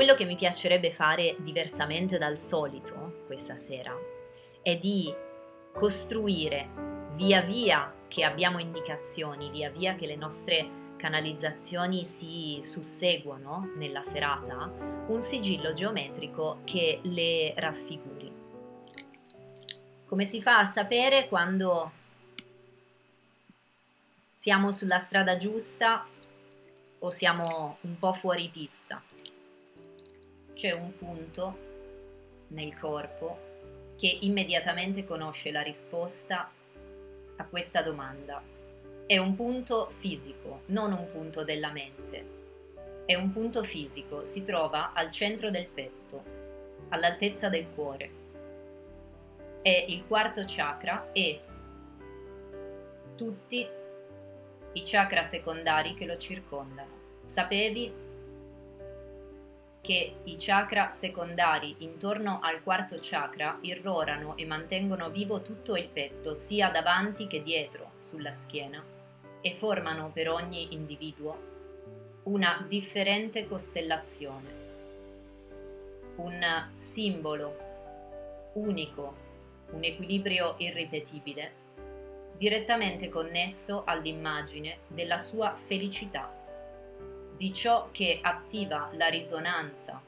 Quello che mi piacerebbe fare diversamente dal solito questa sera è di costruire via via che abbiamo indicazioni, via via che le nostre canalizzazioni si susseguono nella serata, un sigillo geometrico che le raffiguri. Come si fa a sapere quando siamo sulla strada giusta o siamo un po' fuori pista? C'è un punto nel corpo che immediatamente conosce la risposta a questa domanda. È un punto fisico, non un punto della mente. È un punto fisico, si trova al centro del petto, all'altezza del cuore. È il quarto chakra e tutti i chakra secondari che lo circondano. Sapevi che i chakra secondari intorno al quarto chakra irrorano e mantengono vivo tutto il petto, sia davanti che dietro, sulla schiena, e formano per ogni individuo una differente costellazione, un simbolo unico, un equilibrio irripetibile, direttamente connesso all'immagine della sua felicità di ciò che attiva la risonanza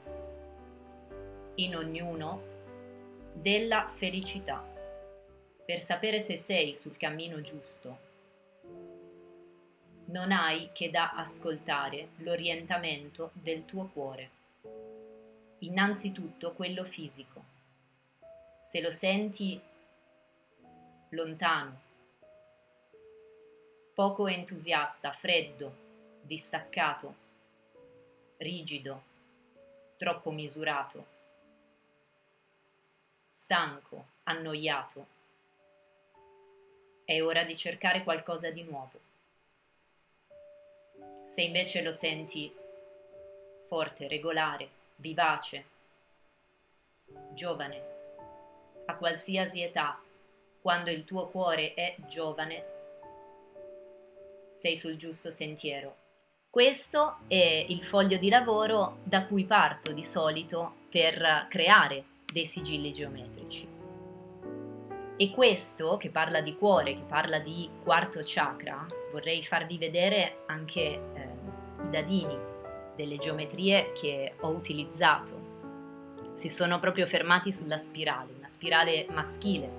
in ognuno della felicità, per sapere se sei sul cammino giusto. Non hai che da ascoltare l'orientamento del tuo cuore, innanzitutto quello fisico. Se lo senti lontano, poco entusiasta, freddo, distaccato, rigido, troppo misurato, stanco, annoiato. È ora di cercare qualcosa di nuovo. Se invece lo senti forte, regolare, vivace, giovane, a qualsiasi età, quando il tuo cuore è giovane, sei sul giusto sentiero questo è il foglio di lavoro da cui parto di solito per creare dei sigilli geometrici. E questo, che parla di cuore, che parla di quarto chakra, vorrei farvi vedere anche eh, i dadini delle geometrie che ho utilizzato. Si sono proprio fermati sulla spirale, una spirale maschile,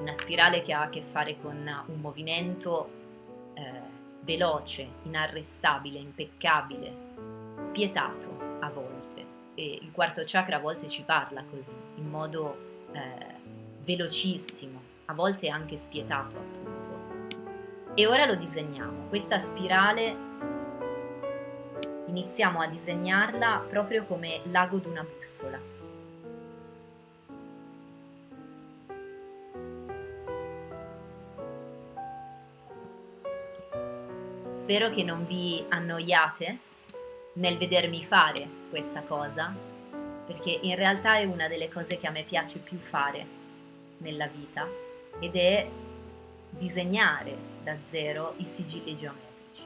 una spirale che ha a che fare con un movimento veloce, inarrestabile, impeccabile, spietato a volte. E il quarto chakra a volte ci parla così, in modo eh, velocissimo, a volte anche spietato appunto. E ora lo disegniamo. Questa spirale iniziamo a disegnarla proprio come l'ago di una bussola Spero che non vi annoiate nel vedermi fare questa cosa, perché in realtà è una delle cose che a me piace più fare nella vita ed è disegnare da zero i sigilli geometrici.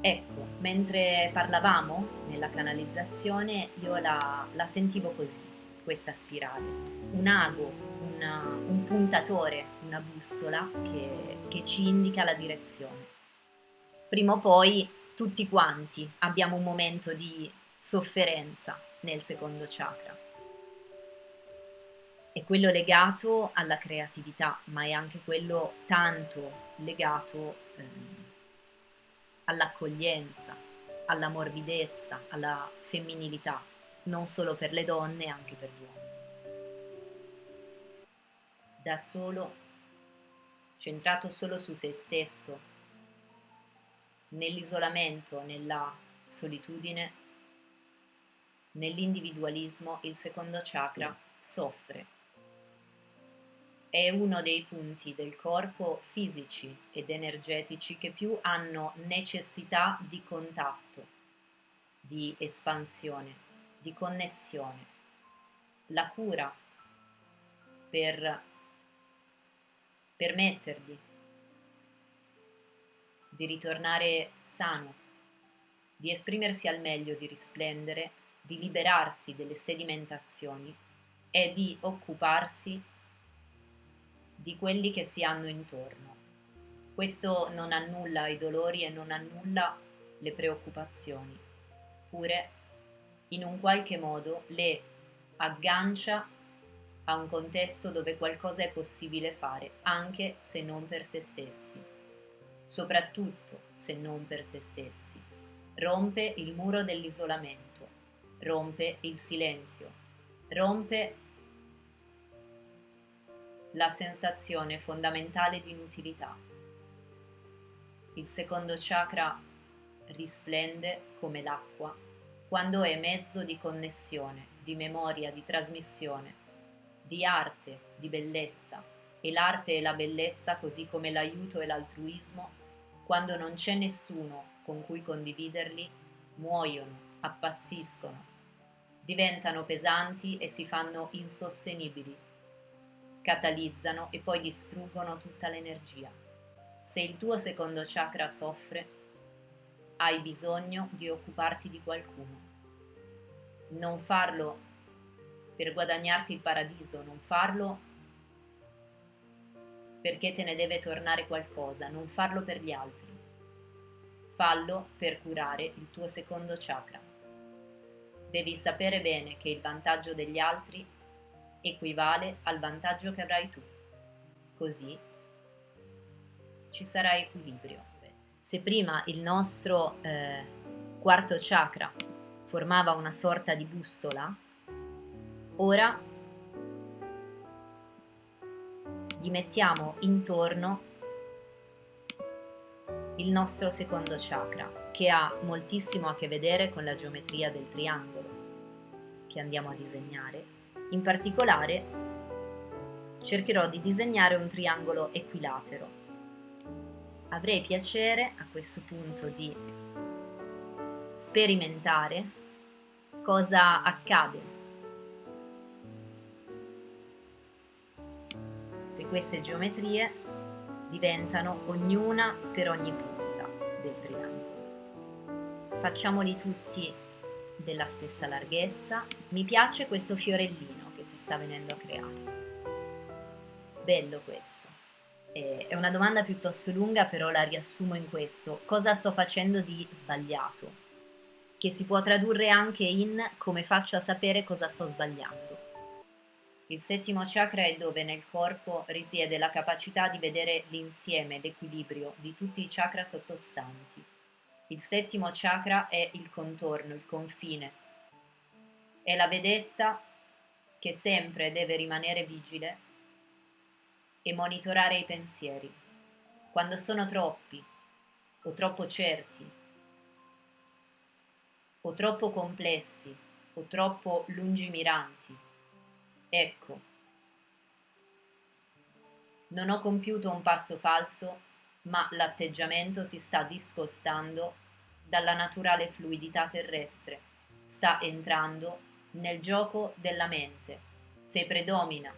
Ecco, mentre parlavamo nella canalizzazione io la, la sentivo così, questa spirale, un ago, una, un puntatore, una bussola che, che ci indica la direzione prima o poi tutti quanti abbiamo un momento di sofferenza nel secondo chakra. È quello legato alla creatività, ma è anche quello tanto legato eh, all'accoglienza, alla morbidezza, alla femminilità, non solo per le donne, anche per gli uomini. Da solo, centrato solo su se stesso, nell'isolamento, nella solitudine, nell'individualismo, il secondo chakra soffre. È uno dei punti del corpo fisici ed energetici che più hanno necessità di contatto, di espansione, di connessione. La cura per permettergli di ritornare sano, di esprimersi al meglio, di risplendere, di liberarsi delle sedimentazioni è di occuparsi di quelli che si hanno intorno. Questo non annulla i dolori e non annulla le preoccupazioni, pure in un qualche modo le aggancia a un contesto dove qualcosa è possibile fare, anche se non per se stessi, soprattutto se non per se stessi. Rompe il muro dell'isolamento, rompe il silenzio, rompe la sensazione fondamentale di inutilità. Il secondo chakra risplende come l'acqua quando è mezzo di connessione, di memoria, di trasmissione, di arte, di bellezza. E l'arte e la bellezza, così come l'aiuto e l'altruismo, quando non c'è nessuno con cui condividerli, muoiono, appassiscono, diventano pesanti e si fanno insostenibili catalizzano e poi distruggono tutta l'energia. Se il tuo secondo chakra soffre, hai bisogno di occuparti di qualcuno. Non farlo per guadagnarti il paradiso, non farlo perché te ne deve tornare qualcosa, non farlo per gli altri. Fallo per curare il tuo secondo chakra. Devi sapere bene che il vantaggio degli altri equivale al vantaggio che avrai tu. Così ci sarà equilibrio. Se prima il nostro eh, quarto chakra formava una sorta di bussola, ora gli mettiamo intorno il nostro secondo chakra, che ha moltissimo a che vedere con la geometria del triangolo che andiamo a disegnare in particolare cercherò di disegnare un triangolo equilatero. Avrei piacere a questo punto di sperimentare cosa accade queste geometrie diventano ognuna per ogni punta del triangolo. Facciamoli tutti della stessa larghezza. Mi piace questo fiorellino che si sta venendo a creare. Bello questo. È una domanda piuttosto lunga, però la riassumo in questo. Cosa sto facendo di sbagliato? Che si può tradurre anche in come faccio a sapere cosa sto sbagliando. Il settimo chakra è dove nel corpo risiede la capacità di vedere l'insieme, l'equilibrio di tutti i chakra sottostanti. Il settimo chakra è il contorno, il confine. È la vedetta che sempre deve rimanere vigile e monitorare i pensieri. Quando sono troppi o troppo certi o troppo complessi o troppo lungimiranti. Ecco, non ho compiuto un passo falso, ma l'atteggiamento si sta discostando dalla naturale fluidità terrestre, sta entrando nel gioco della mente, se predomina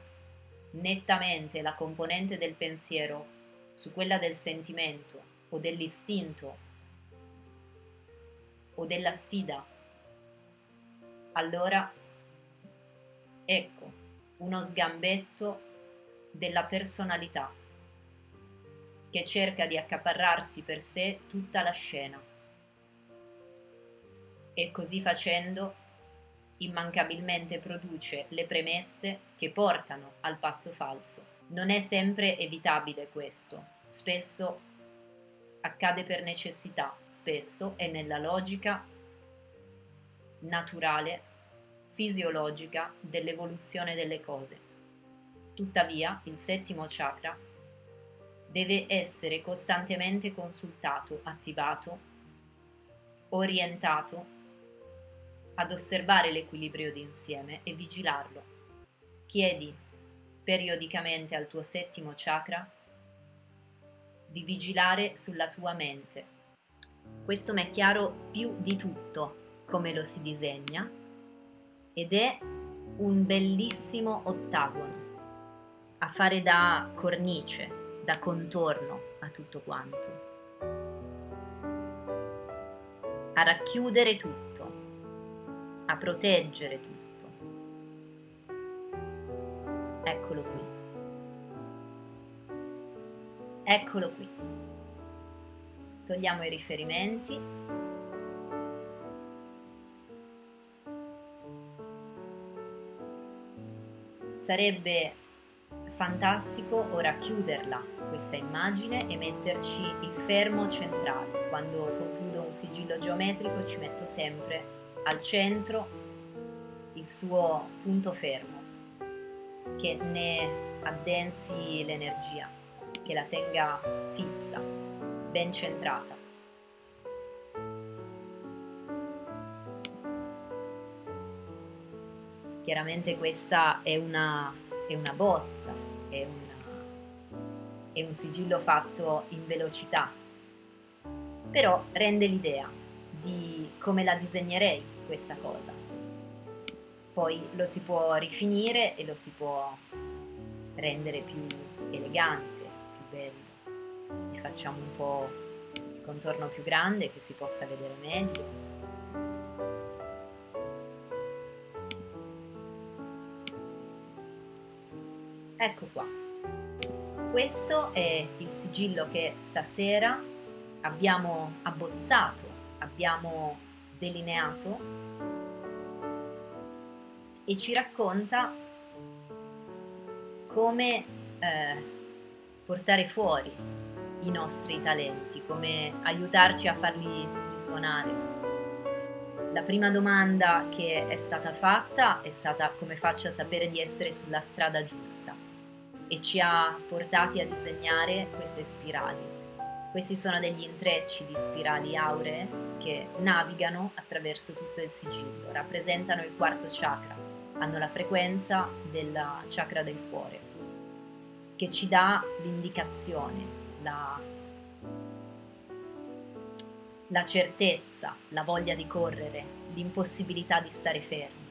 nettamente la componente del pensiero su quella del sentimento o dell'istinto o della sfida, allora ecco uno sgambetto della personalità che cerca di accaparrarsi per sé tutta la scena e così facendo immancabilmente produce le premesse che portano al passo falso. Non è sempre evitabile questo, spesso accade per necessità, spesso è nella logica naturale, fisiologica dell'evoluzione delle cose. Tuttavia, il settimo chakra deve essere costantemente consultato, attivato, orientato ad osservare l'equilibrio d'insieme e vigilarlo. Chiedi periodicamente al tuo settimo chakra di vigilare sulla tua mente. Questo mi è chiaro più di tutto come lo si disegna ed è un bellissimo ottagono a fare da cornice, da contorno a tutto quanto, a racchiudere tutto a proteggere tutto. Eccolo qui. Eccolo qui. Togliamo i riferimenti. Sarebbe fantastico ora chiuderla questa immagine e metterci il fermo centrale. Quando concludo un sigillo geometrico ci metto sempre al centro il suo punto fermo che ne addensi l'energia, che la tenga fissa, ben centrata. Chiaramente questa è una, è una bozza, è, una, è un sigillo fatto in velocità, però rende l'idea di come la disegnerei questa cosa. Poi lo si può rifinire e lo si può rendere più elegante, più bello. Gli facciamo un po' il contorno più grande che si possa vedere meglio. Ecco qua. Questo è il sigillo che stasera abbiamo abbozzato, abbiamo delineato e ci racconta come eh, portare fuori i nostri talenti, come aiutarci a farli risuonare. La prima domanda che è stata fatta è stata come faccio a sapere di essere sulla strada giusta e ci ha portati a disegnare queste spirali. Questi sono degli intrecci di spirali auree che navigano attraverso tutto il sigillo, rappresentano il quarto chakra, hanno la frequenza del chakra del cuore, che ci dà l'indicazione, la, la certezza, la voglia di correre, l'impossibilità di stare fermi.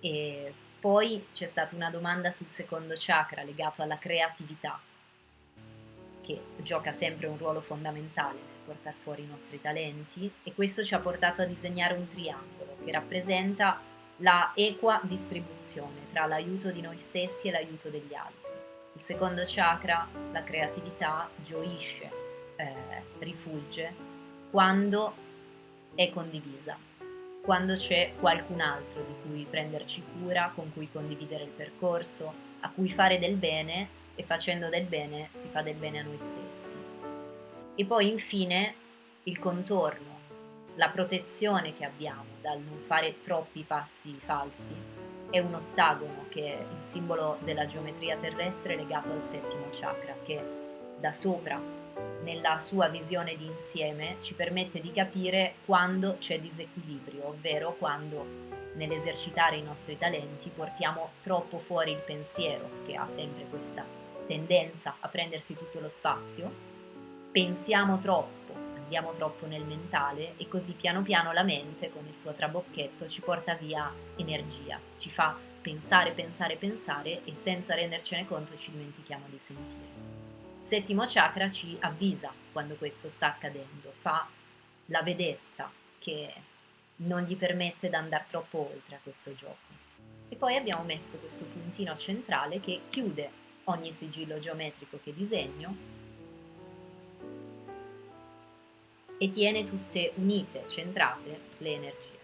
E poi c'è stata una domanda sul secondo chakra legato alla creatività che gioca sempre un ruolo fondamentale nel portare fuori i nostri talenti e questo ci ha portato a disegnare un triangolo che rappresenta la equa distribuzione tra l'aiuto di noi stessi e l'aiuto degli altri. Il secondo chakra, la creatività, gioisce, eh, rifugge quando è condivisa, quando c'è qualcun altro di cui prenderci cura, con cui condividere il percorso, a cui fare del bene e facendo del bene si fa del bene a noi stessi. E poi infine il contorno, la protezione che abbiamo dal non fare troppi passi falsi è un ottagono che è il simbolo della geometria terrestre legato al settimo chakra che da sopra nella sua visione di insieme ci permette di capire quando c'è disequilibrio, ovvero quando nell'esercitare i nostri talenti portiamo troppo fuori il pensiero che ha sempre questa tendenza a prendersi tutto lo spazio, pensiamo troppo, andiamo troppo nel mentale e così piano piano la mente con il suo trabocchetto ci porta via energia, ci fa pensare, pensare, pensare e senza rendercene conto ci dimentichiamo di sentire. Settimo chakra ci avvisa quando questo sta accadendo, fa la vedetta che non gli permette di andare troppo oltre a questo gioco. E poi abbiamo messo questo puntino centrale che chiude ogni sigillo geometrico che disegno e tiene tutte unite, centrate le energie.